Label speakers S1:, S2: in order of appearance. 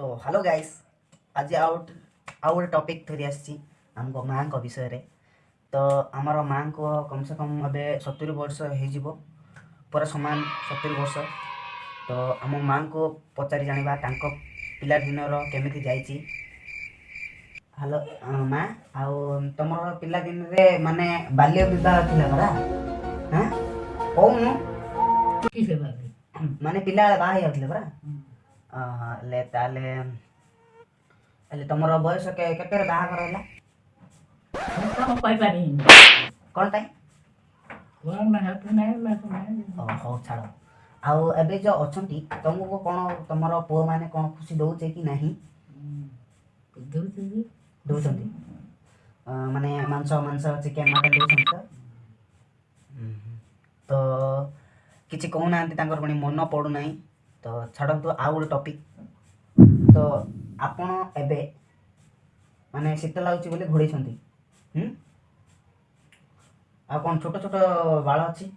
S1: তো hello guys ଆଜି ଆଉ ଆଉ ଗୋଟେ ଟପିକ୍ ଧରି ଆସିଛି ଆମକୁ ମାଆଙ୍କ ବିଷୟରେ ତ ଆମର ମାଆଙ୍କୁ କମ୍ସେ କମ୍ ଏବେ ସତୁରି ବର୍ଷ ହେଇଯିବ ପୁରା ସମାନ ସତୁରି ବର୍ଷ ତ ଆମ ମାଆଙ୍କୁ ପଚାରି ଜାଣିବା ତାଙ୍କ ପିଲାଦିନର କେମିତି ଯାଇଛି ହ୍ୟାଲୋ ମା ଆଉ ତମର ପିଲାଦିନରେ ମାନେ ବାଲ୍ୟ ବିବାହ ଥିଲା ପରା ହଁ
S2: ହଉନୁ
S1: ମାନେ ପିଲା ବାହା ହେଇଯାଉଥିଲେ ପରା હા એટલે તાલે એટલે તમારો ବୟସ କେତେରେ ବାହାଘର ହେଲା
S2: ମୁଁ କହିପାରିନି
S1: କ'ଣ ପାଇଁ ହଉ ଛାଡ଼ ଆଉ ଏବେ ଯେଉଁ ଅଛନ୍ତି ତୁମକୁ କ'ଣ ତମର ପୁଅମାନେ କ'ଣ ଖୁସି ଦେଉଛେ କି ନାହିଁ
S2: ଦେଉଛନ୍ତି
S1: ମାନେ ମାଂସ ମାଂସ ଚିକେନ୍ ମଟନ୍ ଦେଉଛନ୍ତି ତ ତ କିଛି କହୁନାହାନ୍ତି ତାଙ୍କର ପୁଣି ମନ ପଡ଼ୁନାହିଁ ତ ଛାଡ଼ନ୍ତୁ ଆଉ ଗୋଟେ ଟପିକ୍ ତ ଆପଣ ଏବେ ମାନେ ଶୀତ ଲାଗୁଛି ବୋଲି ଘୋଡ଼େଇଛନ୍ତି ଆଉ କ'ଣ ଛୋଟ ଛୋଟ ବାଳ ଅଛି